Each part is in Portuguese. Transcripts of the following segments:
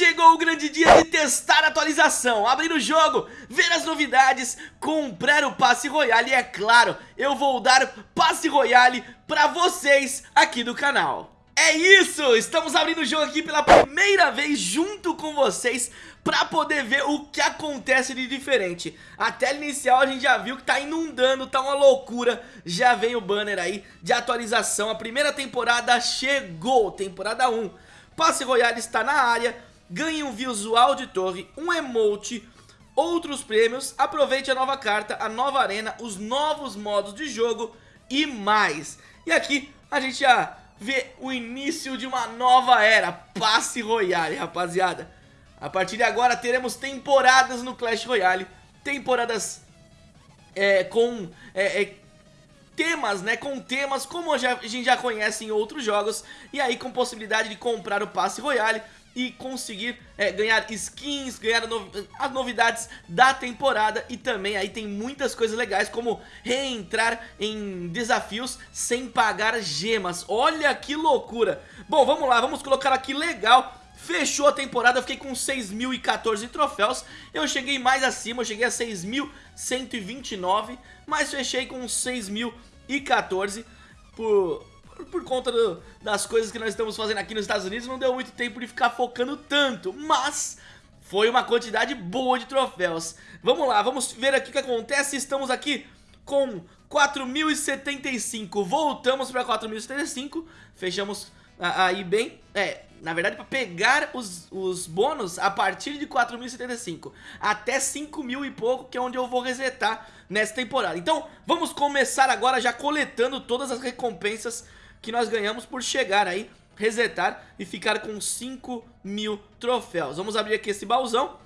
Chegou o grande dia de testar a atualização, abrir o jogo, ver as novidades, comprar o passe royale e é claro, eu vou dar passe royale pra vocês aqui do canal. É isso, estamos abrindo o jogo aqui pela primeira vez junto com vocês pra poder ver o que acontece de diferente. A tela inicial a gente já viu que tá inundando, tá uma loucura, já vem o banner aí de atualização, a primeira temporada chegou, temporada 1. Passe Royale está na área, ganhe um visual de torre, um emote, outros prêmios, aproveite a nova carta, a nova arena, os novos modos de jogo e mais. E aqui a gente já vê o início de uma nova era, passe royale, rapaziada. A partir de agora teremos temporadas no Clash Royale, temporadas é, com é, é, temas, né, com temas como a gente já conhece em outros jogos, e aí com possibilidade de comprar o passe royale, e conseguir é, ganhar skins, ganhar as novidades da temporada e também aí tem muitas coisas legais como reentrar em desafios sem pagar gemas. Olha que loucura! Bom, vamos lá, vamos colocar aqui legal Fechou a temporada, eu fiquei com 6.014 troféus Eu cheguei mais acima, eu cheguei a 6.129 Mas fechei com 6.014 Por por conta do, das coisas que nós estamos fazendo aqui nos Estados Unidos, não deu muito tempo de ficar focando tanto, mas foi uma quantidade boa de troféus. Vamos lá, vamos ver aqui o que acontece, estamos aqui com 4.075, voltamos para 4.075, fechamos aí bem, é, na verdade para pegar os, os bônus a partir de 4.075 até 5.000 e pouco que é onde eu vou resetar nessa temporada. Então vamos começar agora já coletando todas as recompensas que nós ganhamos por chegar aí, resetar e ficar com 5 mil troféus. Vamos abrir aqui esse baúzão,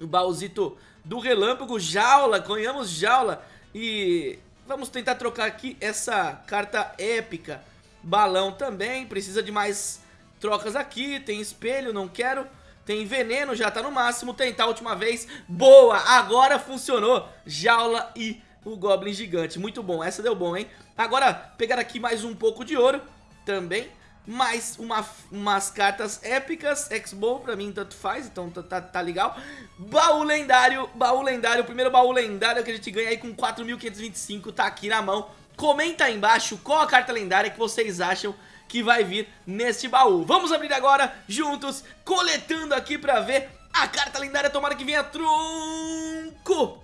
o baúzito do relâmpago, jaula, ganhamos jaula. E vamos tentar trocar aqui essa carta épica. Balão também, precisa de mais trocas aqui, tem espelho, não quero... Tem veneno, já tá no máximo, tentar a última vez, boa, agora funcionou, jaula e o Goblin Gigante. Muito bom, essa deu bom, hein? Agora, pegar aqui mais um pouco de ouro também. Mais uma, umas cartas épicas, X-Bow pra mim tanto faz, então tá, tá, tá, legal Baú lendário, baú lendário, o primeiro baú lendário que a gente ganha aí com 4.525, tá aqui na mão Comenta aí embaixo qual a carta lendária que vocês acham que vai vir neste baú Vamos abrir agora, juntos, coletando aqui pra ver a carta lendária, tomara que venha tronco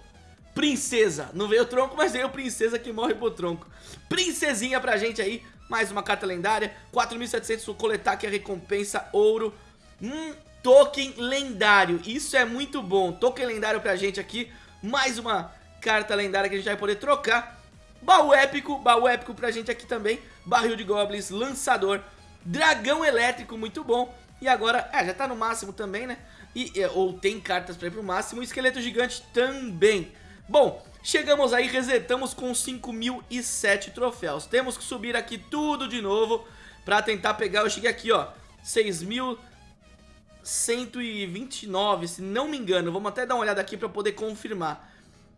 Princesa, não veio tronco, mas veio princesa que morre por tronco. Princesinha pra gente aí, mais uma carta lendária. 4.700 coletar aqui a recompensa, ouro. Um token lendário, isso é muito bom. Token lendário pra gente aqui, mais uma carta lendária que a gente vai poder trocar. Baú épico, baú épico pra gente aqui também. Barril de goblins, lançador. Dragão elétrico, muito bom. E agora, é, já tá no máximo também, né? E, é, ou tem cartas pra ir pro máximo. Esqueleto gigante também Bom, chegamos aí, resetamos com 5.007 troféus. Temos que subir aqui tudo de novo pra tentar pegar. Eu cheguei aqui, ó, 6.129, se não me engano. Vamos até dar uma olhada aqui pra poder confirmar.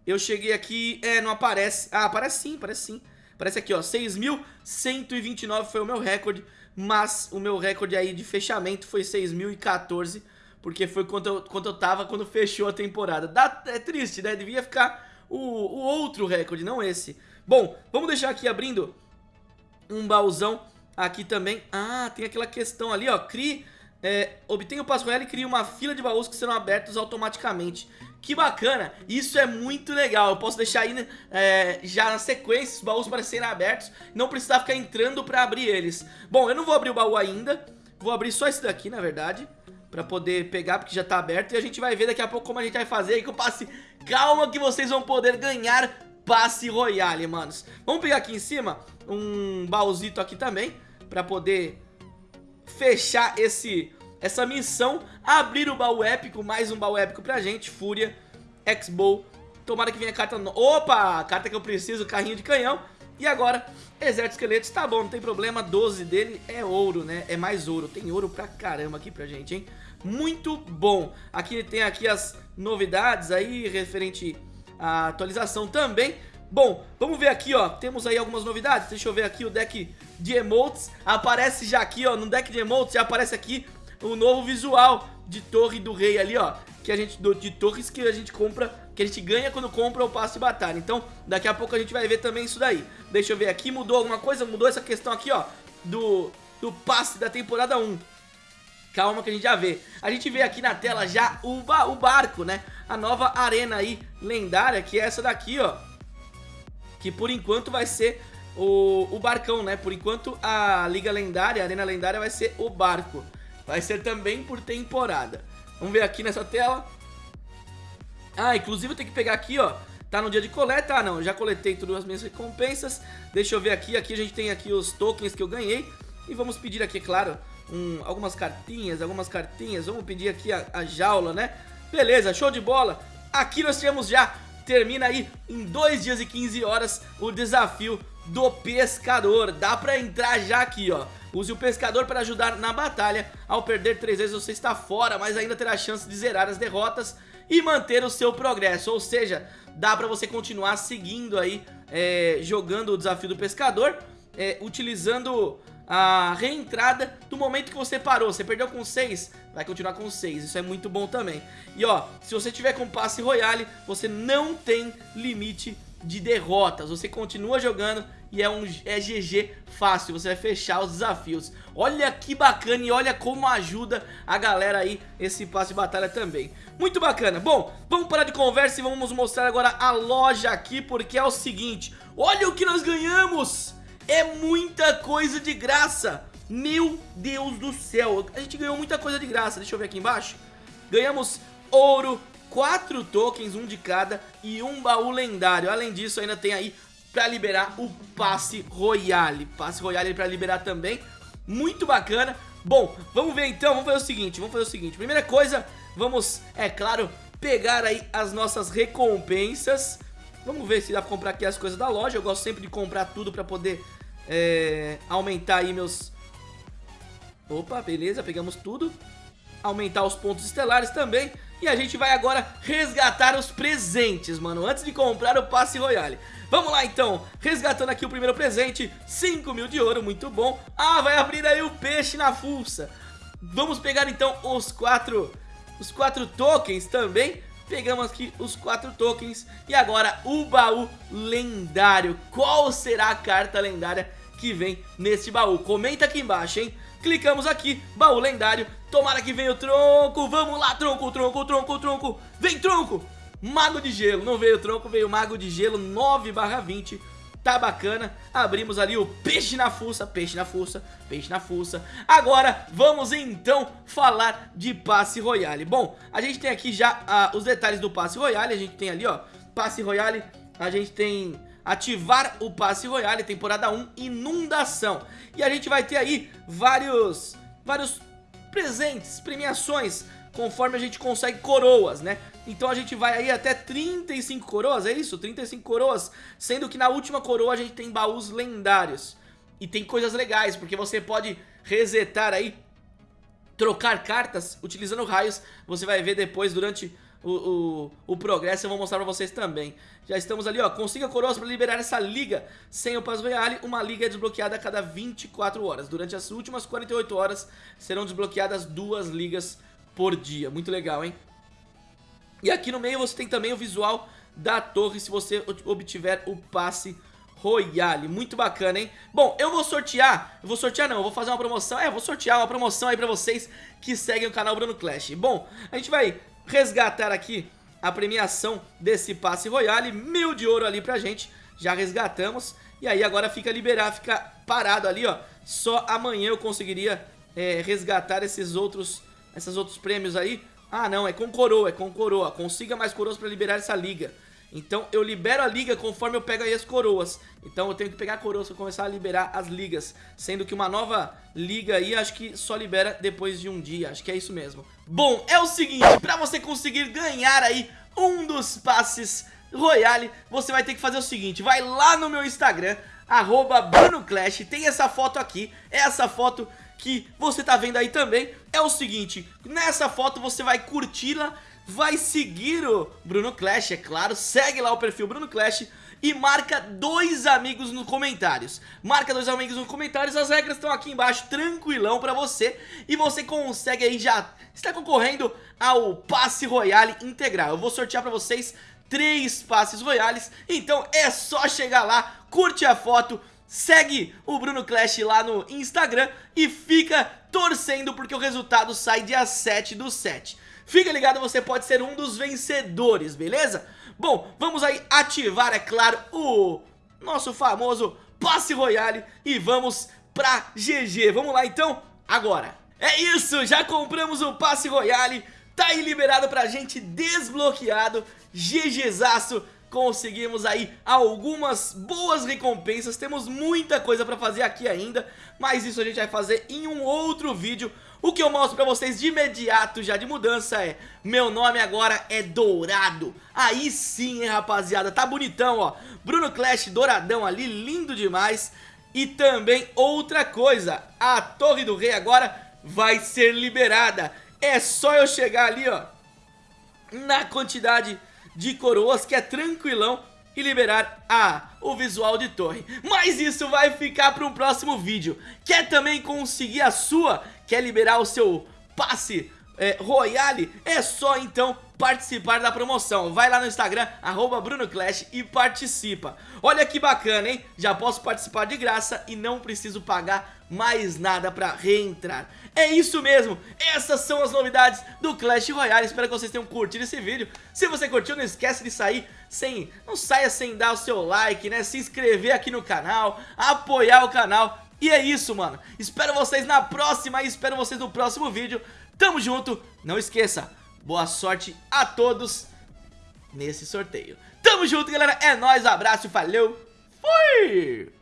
Eu cheguei aqui, é, não aparece. Ah, aparece sim, aparece sim. Aparece aqui, ó, 6.129 foi o meu recorde, mas o meu recorde aí de fechamento foi 6.014 porque foi quando eu, quando eu tava quando fechou a temporada. Dá, é triste, né? Devia ficar o, o outro recorde, não esse. Bom, vamos deixar aqui abrindo um baúzão aqui também. Ah, tem aquela questão ali, ó. Crie, é, obtenha o passo royale e crie uma fila de baús que serão abertos automaticamente. Que bacana, isso é muito legal, eu posso deixar aí é, já na sequência os baús para serem abertos, não precisar ficar entrando para abrir eles. Bom, eu não vou abrir o baú ainda, vou abrir só esse daqui na verdade, Pra poder pegar, porque já tá aberto E a gente vai ver daqui a pouco como a gente vai fazer aí com o passe. Calma que vocês vão poder ganhar passe royale, manos. Vamos pegar aqui em cima um baúzito aqui também Pra poder fechar esse, essa missão Abrir o baú épico, mais um baú épico pra gente Fúria, X-Bow Tomara que venha a carta... No... Opa, carta que eu preciso, carrinho de canhão e agora, exército esqueletos, tá bom, não tem problema, 12 dele é ouro, né? É mais ouro, tem ouro pra caramba aqui pra gente, hein? Muito bom. Aqui tem aqui as novidades aí referente à atualização também. Bom, vamos ver aqui, ó, temos aí algumas novidades, deixa eu ver aqui o deck de emotes, aparece já aqui, ó, no deck de emotes já aparece aqui o novo visual de torre do rei ali, ó que a gente de torres que a gente compra, que a gente ganha quando compra o passe de batalha. Então, daqui a pouco a gente vai ver também isso daí. Deixa eu ver aqui, mudou alguma coisa? Mudou essa questão aqui, ó, do, do passe da temporada 1. Calma que a gente já vê. A gente vê aqui na tela já o, ba o barco, né? A nova arena aí lendária, que é essa daqui, ó. Que por enquanto vai ser o, o barcão, né? Por enquanto a Liga Lendária, a Arena Lendária vai ser o barco. Vai ser também por temporada. Vamos ver aqui nessa tela. Ah, inclusive eu tenho que pegar aqui, ó. Tá no dia de coleta? Ah, não. Já coletei todas as minhas recompensas. Deixa eu ver aqui. Aqui a gente tem aqui os tokens que eu ganhei. E vamos pedir aqui, claro, um, algumas cartinhas, algumas cartinhas. Vamos pedir aqui a, a jaula, né? Beleza, show de bola. Aqui nós temos já, termina aí em 2 dias e 15 horas o desafio do pescador. Dá pra entrar já aqui, ó. Use o pescador para ajudar na batalha. Ao perder 3 vezes você está fora, mas ainda terá chance de zerar as derrotas e manter o seu progresso. Ou seja, dá pra você continuar seguindo aí, é, jogando o desafio do pescador, é, utilizando a reentrada do momento que você parou. Você perdeu com 6, vai continuar com 6. Isso é muito bom também. E ó, se você tiver com passe royale, você não tem limite de derrotas. Você continua jogando e é um é GG fácil, você vai fechar os desafios. Olha que bacana e olha como ajuda a galera aí esse passe de batalha também. Muito bacana. Bom, vamos parar de conversa e vamos mostrar agora a loja aqui, porque é o seguinte, olha o que nós ganhamos! É muita coisa de graça. Meu Deus do céu. A gente ganhou muita coisa de graça. Deixa eu ver aqui embaixo. Ganhamos ouro, 4 tokens, um de cada e um baú lendário. Além disso, ainda tem aí pra liberar o passe royale. Passe royale pra liberar também. Muito bacana. Bom, vamos ver então, vamos fazer o seguinte, vamos fazer o seguinte. Primeira coisa, vamos, é claro, pegar aí as nossas recompensas. Vamos ver se dá pra comprar aqui as coisas da loja. Eu gosto sempre de comprar tudo pra poder é, aumentar aí meus... Opa, beleza, pegamos tudo. Aumentar os pontos estelares também. E a gente vai agora resgatar os presentes, mano, antes de comprar o passe royale. Vamos lá então, resgatando aqui o primeiro presente, 5 mil de ouro, muito bom. Ah, vai abrir aí o peixe na fuça. Vamos pegar então os quatro, os quatro tokens também. Pegamos aqui os quatro tokens e agora o baú lendário. Qual será a carta lendária que vem neste baú? Comenta aqui embaixo, hein? Clicamos aqui, baú lendário. Tomara que venha o tronco, vamos lá tronco, tronco, tronco, tronco. Vem tronco, mago de gelo. Não veio tronco, veio mago de gelo 9 barra 20 Tá bacana, abrimos ali o peixe na fuça, peixe na fuça, peixe na fuça. Agora vamos então falar de passe royale. Bom, a gente tem aqui já uh, os detalhes do passe royale. A gente tem ali ó, passe royale, a gente tem ativar o passe royale, temporada 1, inundação. E a gente vai ter aí vários, vários presentes, premiações, conforme a gente consegue coroas, né? Então a gente vai aí até 35 coroas, é isso? 35 coroas, sendo que na última coroa a gente tem baús lendários. E tem coisas legais, porque você pode resetar aí, trocar cartas utilizando raios. Você vai ver depois durante o, o, o progresso eu vou mostrar pra vocês também. Já estamos ali, ó, consiga coroas pra liberar essa liga. Sem o Paz Royale, uma liga é desbloqueada a cada 24 horas. Durante as últimas 48 horas serão desbloqueadas duas ligas por dia. Muito legal, hein? E aqui no meio você tem também o visual da torre se você obtiver o passe Royale, muito bacana, hein? Bom, eu vou sortear, eu vou sortear não, eu vou fazer uma promoção, é, vou sortear uma promoção aí pra vocês que seguem o canal Bruno Clash. Bom, a gente vai resgatar aqui a premiação desse passe royale, mil de ouro ali pra gente, já resgatamos, e aí agora fica liberar, fica parado ali, ó, só amanhã eu conseguiria é, resgatar esses outros, esses outros prêmios aí, ah não, é com coroa, é com coroa, consiga mais coroas pra liberar essa liga, então eu libero a liga conforme eu pego aí as coroas. Então eu tenho que pegar coroas para começar a liberar as ligas. Sendo que uma nova liga aí acho que só libera depois de um dia. Acho que é isso mesmo. Bom, é o seguinte, para você conseguir ganhar aí um dos passes Royale, você vai ter que fazer o seguinte. Vai lá no meu Instagram, arroba BrunoClash, tem essa foto aqui. Essa foto que você tá vendo aí também é o seguinte, nessa foto você vai curti-la, vai seguir o Bruno Clash, é claro, segue lá o perfil Bruno Clash e marca dois amigos nos comentários. Marca dois amigos nos comentários, as regras estão aqui embaixo, tranquilão pra você. E você consegue aí já, está concorrendo ao passe royale integral. Eu vou sortear pra vocês três passes royales, então é só chegar lá, curte a foto, segue o Bruno Clash lá no Instagram e fica torcendo porque o resultado sai dia 7 do 7. Fica ligado, você pode ser um dos vencedores, beleza? Bom, vamos aí ativar, é claro, o nosso famoso passe royale e vamos pra GG. Vamos lá então, agora. É isso, já compramos o passe royale, tá aí liberado pra gente, desbloqueado, GGzaço. Conseguimos aí algumas boas recompensas, temos muita coisa pra fazer aqui ainda, mas isso a gente vai fazer em um outro vídeo o que eu mostro pra vocês de imediato já de mudança é Meu nome agora é Dourado. Aí sim, hein, rapaziada, tá bonitão, ó. Bruno Clash douradão ali, lindo demais. E também outra coisa A Torre do Rei agora vai ser liberada. É só eu chegar ali, ó Na quantidade de coroas que é tranquilão e liberar a, o visual de torre Mas isso vai ficar para um próximo vídeo Quer também conseguir a sua? Quer liberar o seu passe é, Royale? É só então participar da promoção Vai lá no Instagram, BrunoClash e participa Olha que bacana, hein? Já posso participar de graça e não preciso pagar mais nada pra reentrar É isso mesmo, essas são as novidades do Clash Royale Espero que vocês tenham curtido esse vídeo Se você curtiu, não esquece de sair sem... Não saia sem dar o seu like, né? Se inscrever aqui no canal, apoiar o canal e é isso, mano. Espero vocês na próxima e espero vocês no próximo vídeo. Tamo junto. Não esqueça, boa sorte a todos nesse sorteio. Tamo junto, galera. É nóis, abraço, valeu. Fui!